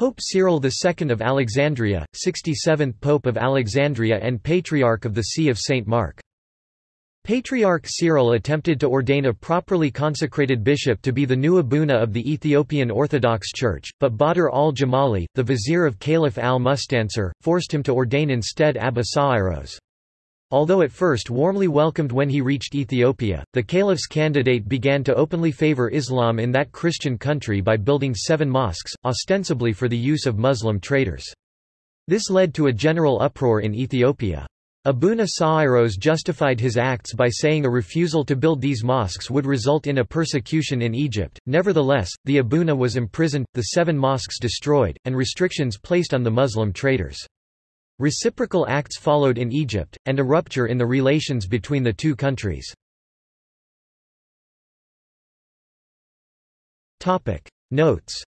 Pope Cyril II of Alexandria, 67th Pope of Alexandria and Patriarch of the See of St. Mark. Patriarch Cyril attempted to ordain a properly consecrated bishop to be the new abuna of the Ethiopian Orthodox Church, but Badr al-Jamali, the vizier of Caliph al-Mustansir, forced him to ordain instead Abba Sa'iros. Although at first warmly welcomed when he reached Ethiopia, the caliph's candidate began to openly favor Islam in that Christian country by building seven mosques, ostensibly for the use of Muslim traders. This led to a general uproar in Ethiopia. Abuna Sa'iros justified his acts by saying a refusal to build these mosques would result in a persecution in Egypt. Nevertheless, the Abuna was imprisoned, the seven mosques destroyed, and restrictions placed on the Muslim traders. Reciprocal acts followed in Egypt, and a rupture in the relations between the two countries. Notes